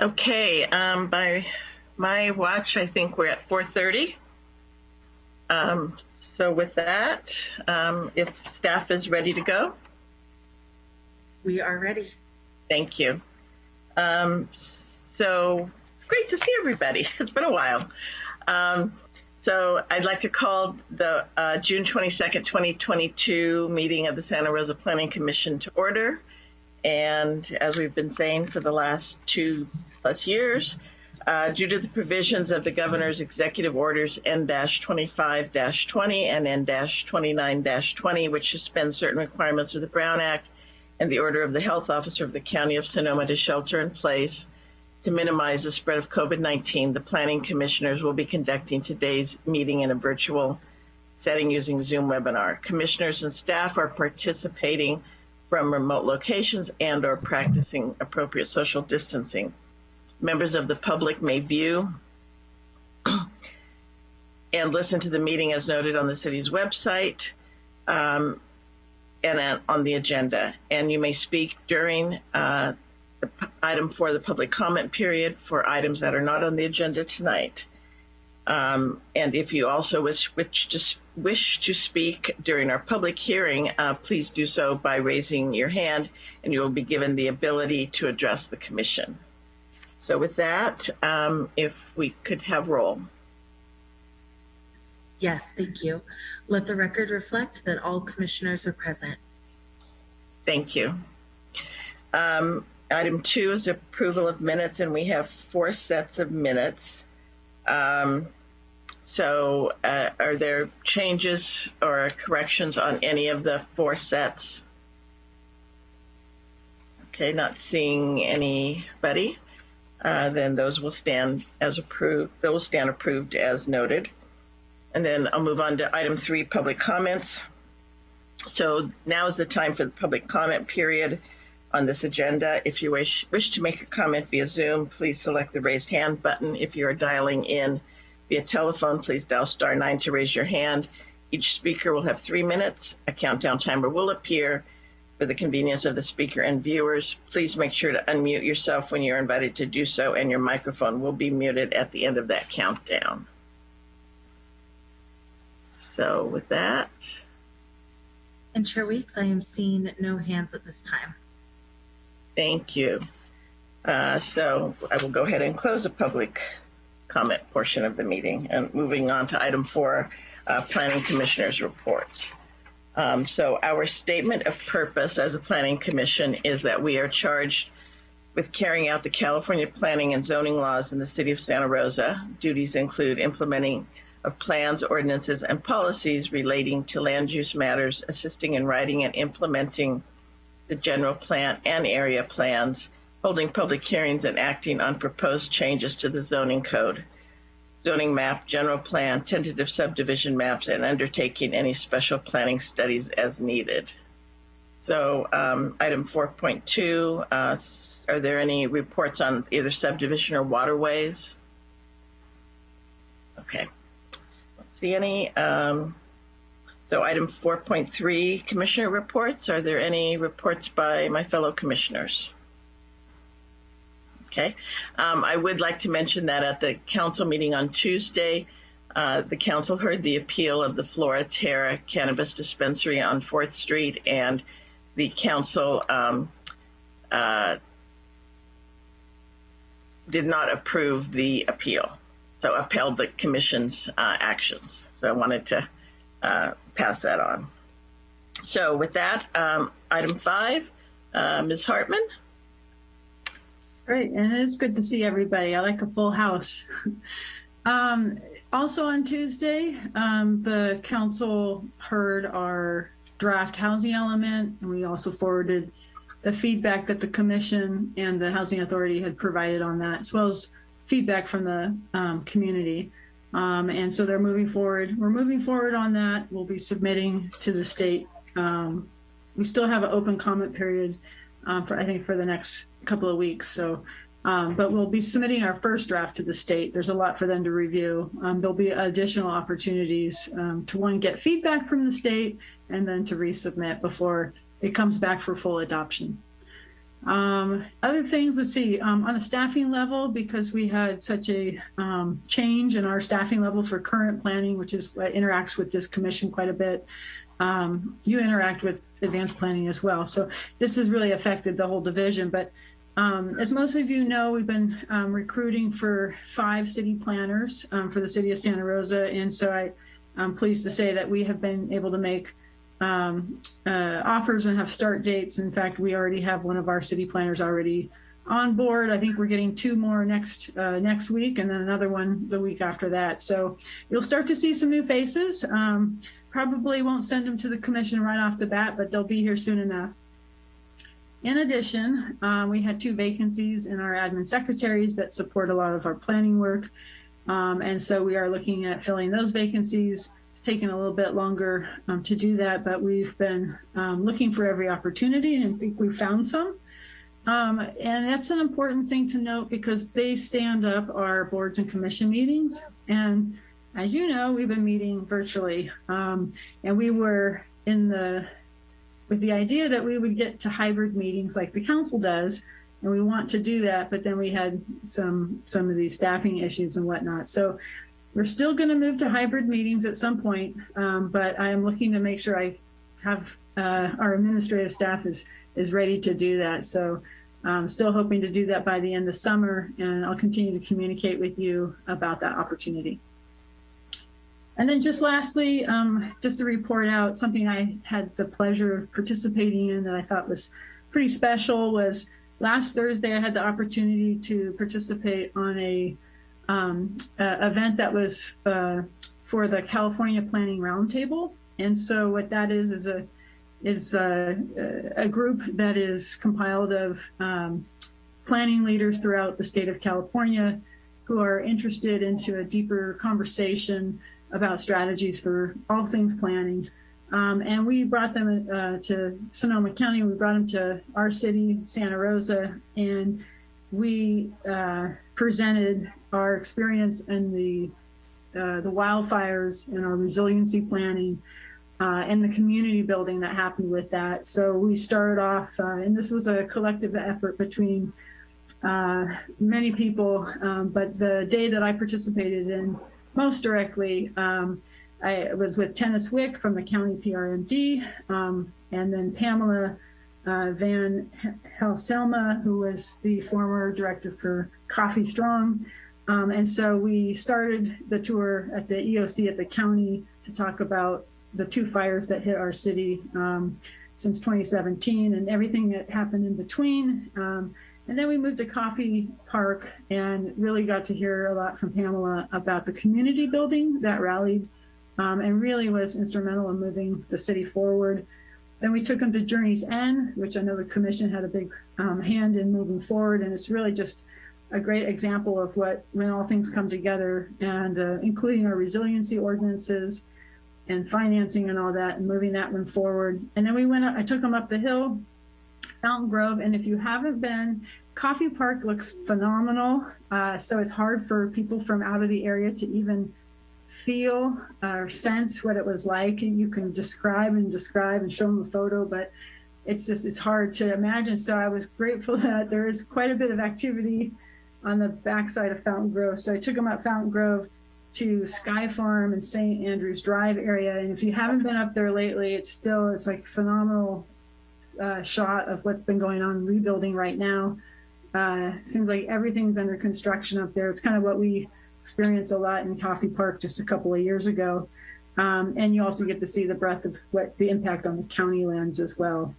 Okay, um, by my watch, I think we're at 4:30. Um, so with that, um, if staff is ready to go, We are ready. thank you. Um, so it's great to see everybody. It's been a while. Um, so I'd like to call the uh, June 22nd, 2022 meeting of the Santa Rosa Planning Commission to order. And as we've been saying for the last two plus years, uh, due to the provisions of the governor's executive orders N-25-20 and N-29-20, which suspend certain requirements of the Brown Act and the order of the health officer of the county of Sonoma to shelter in place to minimize the spread of COVID-19, the planning commissioners will be conducting today's meeting in a virtual setting using Zoom webinar. Commissioners and staff are participating from remote locations and or practicing appropriate social distancing. Members of the public may view and listen to the meeting as noted on the city's website um, and on the agenda. And you may speak during uh, item for the public comment period for items that are not on the agenda tonight. Um, and if you also wish, wish, to, wish to speak during our public hearing, uh, please do so by raising your hand and you will be given the ability to address the commission. So with that, um, if we could have roll. Yes, thank you. Let the record reflect that all commissioners are present. Thank you. Um, item two is approval of minutes, and we have four sets of minutes. Um, so, uh, are there changes or corrections on any of the four sets? Okay, not seeing anybody. Uh, then those will stand as approved. Those stand approved as noted. And then I'll move on to item three, public comments. So now is the time for the public comment period on this agenda. If you wish, wish to make a comment via Zoom, please select the raised hand button. If you are dialing in via telephone, please dial star nine to raise your hand. Each speaker will have three minutes. A countdown timer will appear for the convenience of the speaker and viewers. Please make sure to unmute yourself when you're invited to do so, and your microphone will be muted at the end of that countdown. So with that, And Chair Weeks, I am seeing no hands at this time. Thank you. Uh, so I will go ahead and close the public comment portion of the meeting and moving on to item four, uh, planning commissioners reports. Um, so our statement of purpose as a planning commission is that we are charged with carrying out the California planning and zoning laws in the city of Santa Rosa. Duties include implementing of plans, ordinances, and policies relating to land use matters, assisting in writing and implementing the general plan and area plans, holding public hearings and acting on proposed changes to the zoning code, zoning map, general plan, tentative subdivision maps, and undertaking any special planning studies as needed. So um, item 4.2, uh, are there any reports on either subdivision or waterways? Okay. See any? Um, so item 4.3, commissioner reports. Are there any reports by my fellow commissioners? Okay. Um, I would like to mention that at the council meeting on Tuesday, uh, the council heard the appeal of the Flora Terra Cannabis Dispensary on 4th Street, and the council um, uh, did not approve the appeal, so upheld the commission's uh, actions. So I wanted to uh, pass that on. So with that, um, item five, uh, Ms. Hartman. Great, and it's good to see everybody. I like a full house. um, also on Tuesday, um, the council heard our draft housing element, and we also forwarded the feedback that the commission and the housing authority had provided on that, as well as feedback from the um, community. Um, and so they're moving forward. We're moving forward on that. We'll be submitting to the state. Um, we still have an open comment period um, for I think for the next couple of weeks. So, um, but we'll be submitting our first draft to the state. There's a lot for them to review. Um, there'll be additional opportunities um, to one get feedback from the state and then to resubmit before it comes back for full adoption. Um, other things, let's see, um, on a staffing level, because we had such a change in our staffing level for current planning, which is what interacts with this commission quite a bit. Um, you interact with advanced planning as well. So this has really affected the whole division. But um, as most of you know, we've been um, recruiting for five city planners um, for the city of Santa Rosa. And so I, I'm pleased to say that we have been able to make um, uh, offers and have start dates. In fact, we already have one of our city planners already on board. I think we're getting two more next uh, next week and then another one the week after that. So you'll start to see some new faces. Um, probably won't send them to the commission right off the bat, but they'll be here soon enough. In addition, um, we had two vacancies in our admin secretaries that support a lot of our planning work. Um, and so we are looking at filling those vacancies. It's taken a little bit longer um, to do that, but we've been um, looking for every opportunity and I think we found some. Um, and that's an important thing to note because they stand up our boards and commission meetings. And as you know, we've been meeting virtually um, and we were in the, with the idea that we would get to hybrid meetings like the council does, and we want to do that, but then we had some, some of these staffing issues and whatnot. So we're still going to move to hybrid meetings at some point, um, but I am looking to make sure I have uh, our administrative staff is is ready to do that. So I'm still hoping to do that by the end of summer, and I'll continue to communicate with you about that opportunity. And then just lastly, um, just to report out something I had the pleasure of participating in that I thought was pretty special was last Thursday I had the opportunity to participate on a um, event that was uh, for the California Planning Roundtable. And so what that is is a is a, a group that is compiled of um, planning leaders throughout the state of California who are interested into a deeper conversation about strategies for all things planning. Um, and we brought them uh, to Sonoma County. We brought them to our city, Santa Rosa, and we uh, presented our experience in the uh, the wildfires and our resiliency planning uh, and the community building that happened with that. So we started off, uh, and this was a collective effort between uh, many people, um, but the day that I participated in most directly, um, I was with Tennis Wick from the county PRMD, um, and then Pamela uh, Van Halsema, who was the former director for Coffey Strong. Um, and so we started the tour at the EOC at the county to talk about the two fires that hit our city um, since 2017 and everything that happened in between. And then we moved to Coffey Park and really got to hear a lot from Pamela about the community building that rallied um, and really was instrumental in moving the city forward. Then we took them to Journey's End, which I know the commission had a big um, hand in moving forward. And it's really just a great example of what, when all things come together and uh, including our resiliency ordinances and financing and all that and moving that one forward. And then we went, I took them up the hill, Fountaingrove. And if you haven't been, Coffey Park looks phenomenal. Uh, so it's hard for people from out of the area to even feel or sense what it was like. You can describe and describe and show them a photo, but it's just, it's hard to imagine. So I was grateful that there is quite a bit of activity on the backside of Fountaingrove. So I took them up Fountaingrove to Sky Farm and St. Andrews Drive area. And if you haven't been up there lately, it's still, it's like phenomenal uh, shot of what's been going on rebuilding right now. Uh, seems like everything's under construction up there. It's kind of what we experienced a lot in Coffey Park just a couple of years ago. Um, and you also get to see the breadth of what the impact on the county lands as well.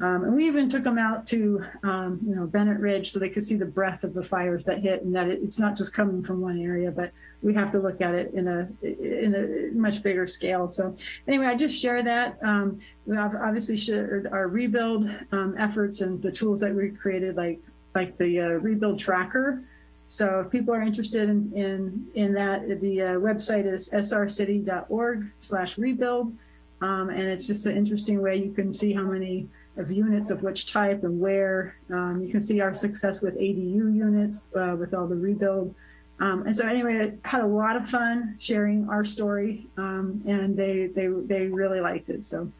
Um, and we even took them out to, um, you know, Bennett Ridge so they could see the breadth of the fires that hit and that it, it's not just coming from one area, but we have to look at it in a in a much bigger scale. So anyway, I just share that. Um, we obviously shared our rebuild um, efforts and the tools that we created, like like the uh, rebuild tracker. So if people are interested in in, in that, the uh, website is srcity.org slash rebuild. Um, and it's just an interesting way you can see how many of units of which type and where. Um, you can see our success with ADU units uh, with all the rebuild. Um, and so anyway, I had a lot of fun sharing our story um, and they, they, they really liked it. So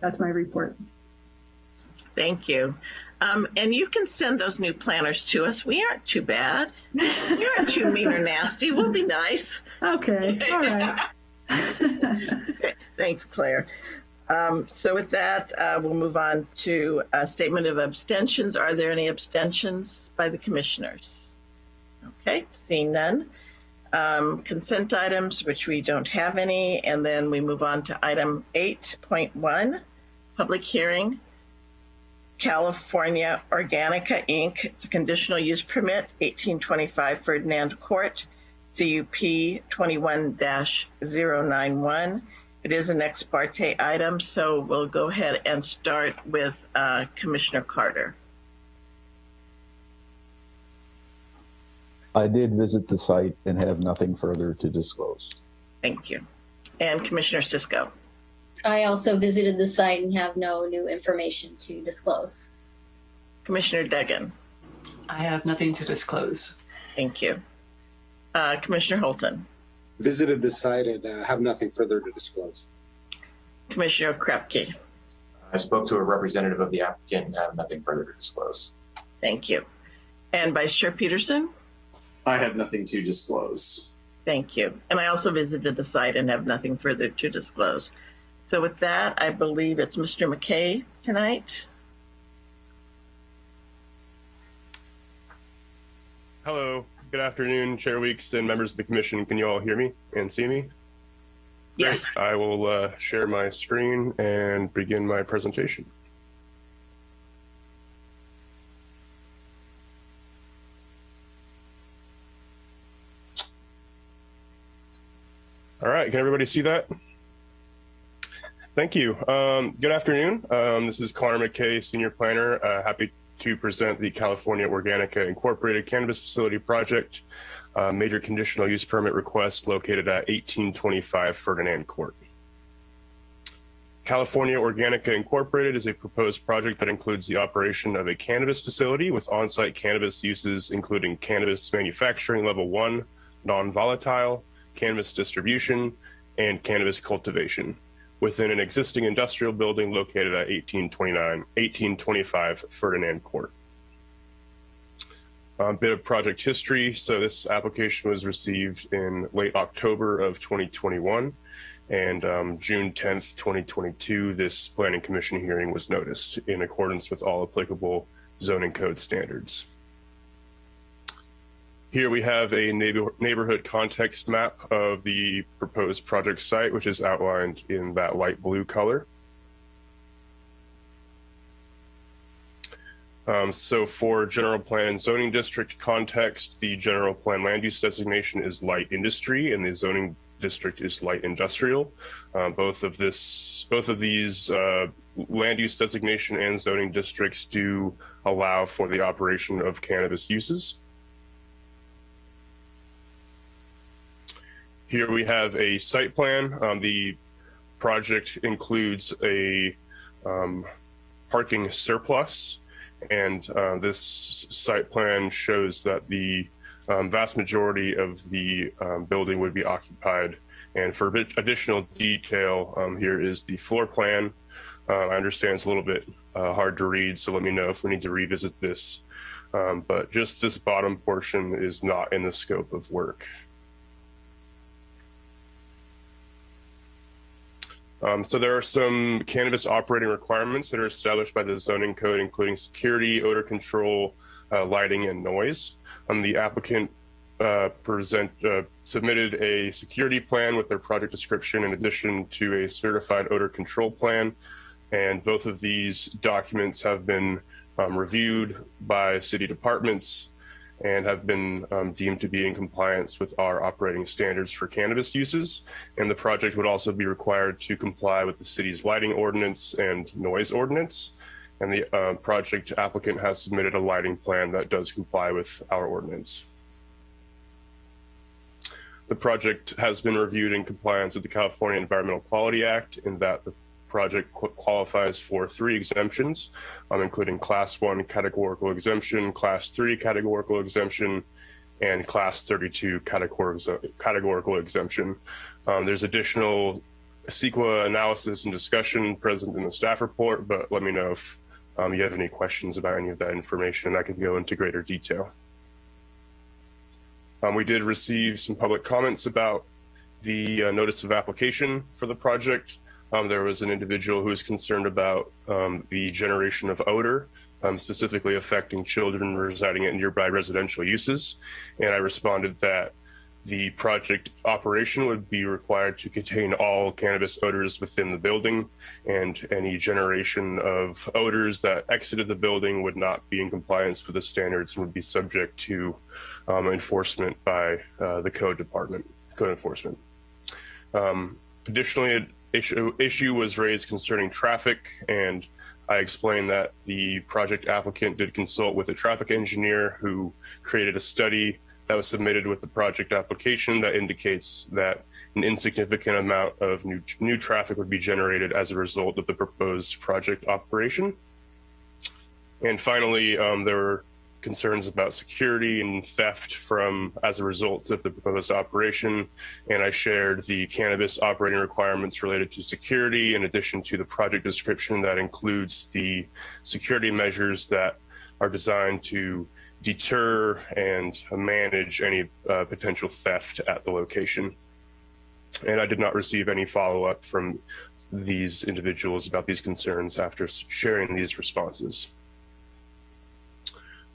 that's my report. Thank you. Um, and you can send those new planners to us. We aren't too bad. We aren't too mean or nasty. We'll be nice. Okay, all right. Thanks, Claire. Um, so with that, uh, we'll move on to a statement of abstentions. Are there any abstentions by the commissioners? Okay, seeing none. Um, consent items, which we don't have any, and then we move on to item 8.1, public hearing. California Organica Inc. It's a conditional use permit, 1825 Ferdinand Court, CUP 21-091. It is an ex parte item, so we'll go ahead and start with uh, Commissioner Carter. I did visit the site and have nothing further to disclose. Thank you. And Commissioner Cisco. I also visited the site and have no new information to disclose. Commissioner Duggan. I have nothing to disclose. Thank you. Uh, Commissioner Holton. Visited the site and uh, have nothing further to disclose. Commissioner Krepke. I spoke to a representative of the applicant and have nothing further to disclose. Thank you. And Vice Chair Peterson. I have nothing to disclose. Thank you. And I also visited the site and have nothing further to disclose. So with that, I believe it's Mr. McKay tonight. Hello, good afternoon, Chair Weeks and members of the commission. Can you all hear me and see me? Yes. Great. I will uh, share my screen and begin my presentation. All right, can everybody see that? Thank you. Um, good afternoon. Um, this is Connor McKay, Senior Planner. Uh, happy to present the California Organica Incorporated Cannabis Facility Project, uh, major conditional use permit request located at 1825 Ferdinand Court. California Organica Incorporated is a proposed project that includes the operation of a cannabis facility with on-site cannabis uses, including cannabis manufacturing level one, non-volatile, cannabis distribution, and cannabis cultivation within an existing industrial building located at 1829, 1825 Ferdinand Court. A bit of project history. So this application was received in late October of 2021 and um, June 10th, 2022, this planning commission hearing was noticed in accordance with all applicable zoning code standards. Here we have a neighbor neighborhood context map of the proposed project site, which is outlined in that light blue color. Um, so for general plan and zoning district context, the general plan land use designation is light industry and the zoning district is light industrial. Uh, both of this, both of these uh, land use designation and zoning districts do allow for the operation of cannabis uses. Here we have a site plan. Um, the project includes a um, parking surplus and uh, this site plan shows that the um, vast majority of the um, building would be occupied. And for additional detail, um, here is the floor plan. Uh, I understand it's a little bit uh, hard to read, so let me know if we need to revisit this. Um, but just this bottom portion is not in the scope of work. Um, so there are some cannabis operating requirements that are established by the zoning code, including security, odor control, uh, lighting, and noise. Um, the applicant uh, present uh, submitted a security plan with their project description in addition to a certified odor control plan. And both of these documents have been um, reviewed by city departments and have been um, deemed to be in compliance with our operating standards for cannabis uses. And the project would also be required to comply with the city's lighting ordinance and noise ordinance. And the uh, project applicant has submitted a lighting plan that does comply with our ordinance. The project has been reviewed in compliance with the California Environmental Quality Act in that the project qu qualifies for three exemptions, um, including class one categorical exemption, class three categorical exemption, and class 32 categorical exemption. Um, there's additional CEQA analysis and discussion present in the staff report, but let me know if um, you have any questions about any of that information, and I can go into greater detail. Um, we did receive some public comments about the uh, notice of application for the project. Um, there was an individual who was concerned about um, the generation of odor, um, specifically affecting children residing at nearby residential uses. And I responded that the project operation would be required to contain all cannabis odors within the building and any generation of odors that exited the building would not be in compliance with the standards and would be subject to um, enforcement by uh, the code department, code enforcement. Um, additionally, issue, issue was raised concerning traffic and I explained that the project applicant did consult with a traffic engineer who created a study that was submitted with the project application that indicates that an insignificant amount of new, new traffic would be generated as a result of the proposed project operation. And finally, um, there were concerns about security and theft from as a result of the proposed operation. And I shared the cannabis operating requirements related to security in addition to the project description that includes the security measures that are designed to deter and manage any uh, potential theft at the location. And I did not receive any follow-up from these individuals about these concerns after sharing these responses.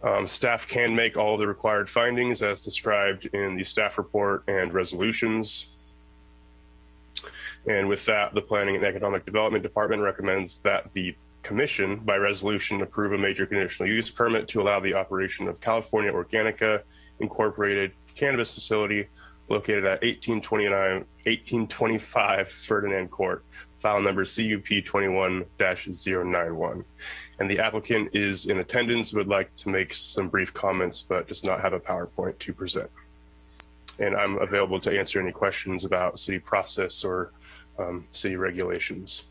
Um, staff can make all the required findings as described in the staff report and resolutions. And with that, the Planning and Economic Development Department recommends that the Commission, by resolution, approve a major conditional use permit to allow the operation of California Organica Incorporated Cannabis Facility located at 1829, 1825 Ferdinand Court, file number CUP 21-091. And the applicant is in attendance, would like to make some brief comments, but does not have a PowerPoint to present. And I'm available to answer any questions about city process or um, city regulations.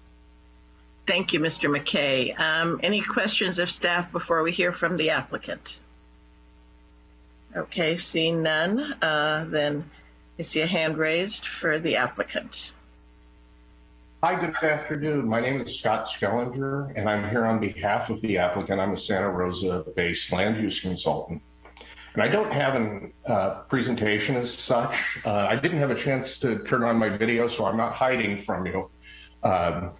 Thank you, Mr. McKay. Um, any questions of staff before we hear from the applicant? Okay, seeing none, uh, then I see a hand raised for the applicant. Hi, good afternoon. My name is Scott Skellinger, and I'm here on behalf of the applicant. I'm a Santa Rosa-based land use consultant. And I don't have a uh, presentation as such. Uh, I didn't have a chance to turn on my video, so I'm not hiding from you. Um,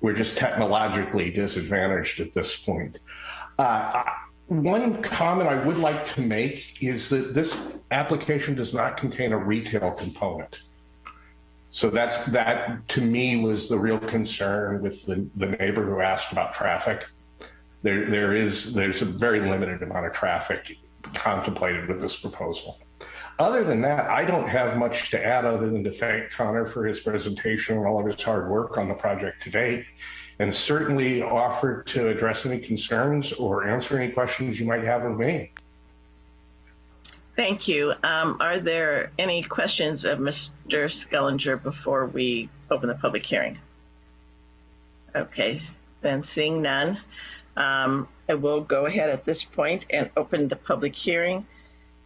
we're just technologically disadvantaged at this point. Uh, one comment I would like to make is that this application does not contain a retail component. So that's that to me was the real concern with the, the neighbor who asked about traffic. There, there is there's a very limited amount of traffic contemplated with this proposal. Other than that, I don't have much to add other than to thank Connor for his presentation and all of his hard work on the project to date, and certainly offer to address any concerns or answer any questions you might have of me. Thank you. Um, are there any questions of Mr. Skellinger before we open the public hearing? Okay, then seeing none, um, I will go ahead at this point and open the public hearing.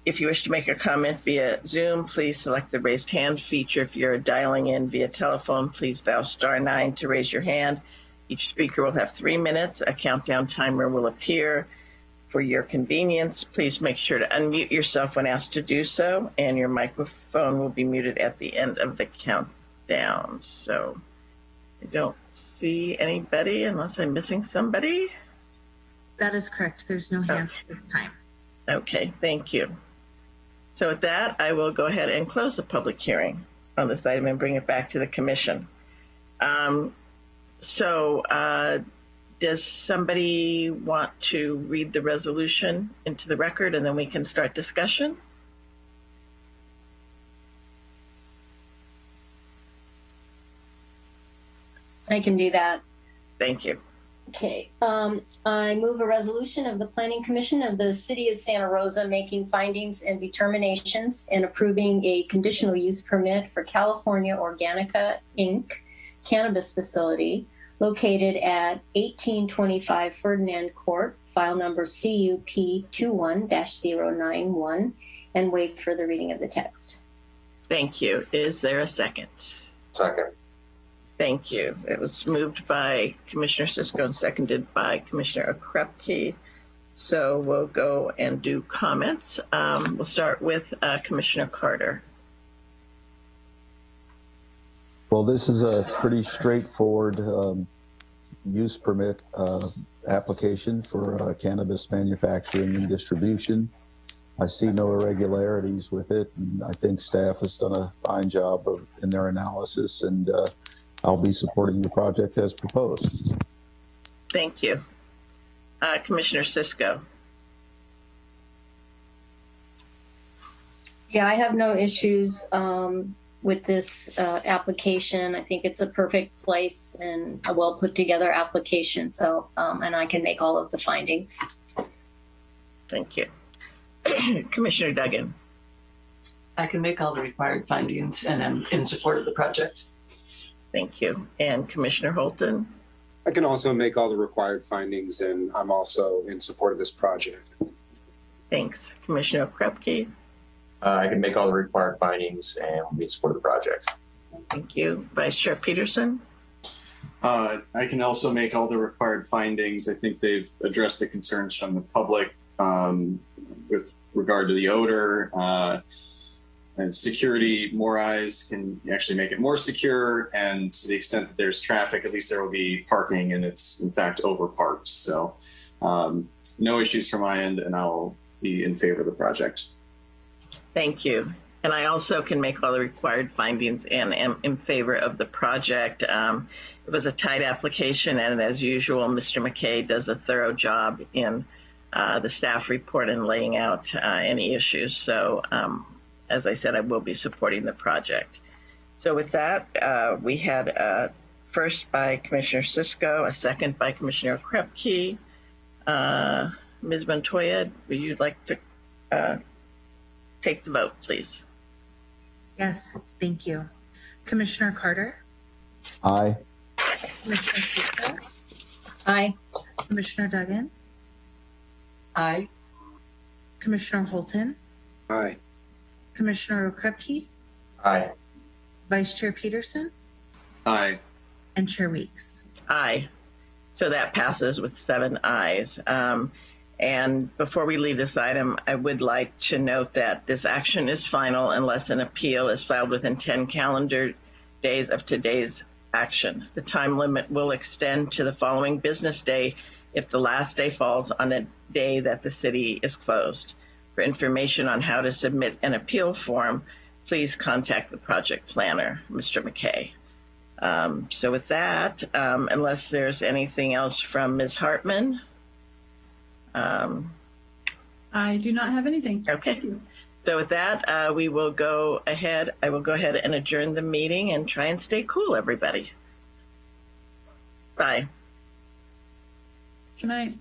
If you wish to make a comment via Zoom, please select the raised hand feature. If you're dialing in via telephone, please dial star nine to raise your hand. Each speaker will have three minutes. A countdown timer will appear. For your convenience, please make sure to unmute yourself when asked to do so, and your microphone will be muted at the end of the countdown. So I don't see anybody unless I'm missing somebody. That is correct. There's no hand at this time. Okay, thank you. So with that, I will go ahead and close the public hearing on this item and bring it back to the commission. Um, so uh, does somebody want to read the resolution into the record and then we can start discussion? I can do that. Thank you. Okay, um, I move a resolution of the Planning Commission of the City of Santa Rosa making findings and determinations and approving a conditional use permit for California Organica Inc. cannabis facility located at 1825 Ferdinand Court, file number CUP 21-091, and waive further reading of the text. Thank you. Is there a second? Second. Thank you. It was moved by Commissioner Cisco and seconded by Commissioner Okrepke. So we'll go and do comments. Um, we'll start with uh, Commissioner Carter. Well, this is a pretty straightforward um, use permit uh, application for uh, cannabis manufacturing and distribution. I see no irregularities with it, and I think staff has done a fine job of, in their analysis, and uh, I'll be supporting the project as proposed. Thank you. Uh, Commissioner Cisco. Yeah, I have no issues um, with this uh, application. I think it's a perfect place and a well put together application. So, um, and I can make all of the findings. Thank you. Commissioner Duggan. I can make all the required findings and I'm in support of the project. Thank you. And Commissioner Holton. I can also make all the required findings and I'm also in support of this project. Thanks. Commissioner Krepke. Uh, I can make all the required findings and will be in support of the project. Thank you. Vice Chair Peterson. Uh, I can also make all the required findings. I think they've addressed the concerns from the public um, with regard to the odor. Uh, and security, more eyes can actually make it more secure. And to the extent that there's traffic, at least there will be parking and it's in fact over parked. So um, no issues from my end and I'll be in favor of the project. Thank you. And I also can make all the required findings and am in favor of the project. Um, it was a tight application, and as usual, Mr. McKay does a thorough job in uh, the staff report and laying out uh, any issues. So, um, as I said, I will be supporting the project. So, with that, uh, we had a first by Commissioner Cisco, a second by Commissioner Krepke. Uh, Ms. Montoya, would you like to uh, take the vote, please? Yes, thank you. Commissioner Carter, Aye. Commissioner Cisco, Aye. Commissioner Duggan, Aye. Commissioner Holton, Aye. Commissioner Krepke, Aye. Vice Chair Peterson, Aye. and Chair Weeks. Aye. So that passes with seven ayes. Um, and before we leave this item, I would like to note that this action is final unless an appeal is filed within 10 calendar days of today's action. The time limit will extend to the following business day if the last day falls on a day that the city is closed. For information on how to submit an appeal form, please contact the project planner, Mr. McKay. Um, so with that, um, unless there's anything else from Ms. Hartman, um, I do not have anything. okay. So with that, uh, we will go ahead. I will go ahead and adjourn the meeting and try and stay cool, everybody. Bye. Good night.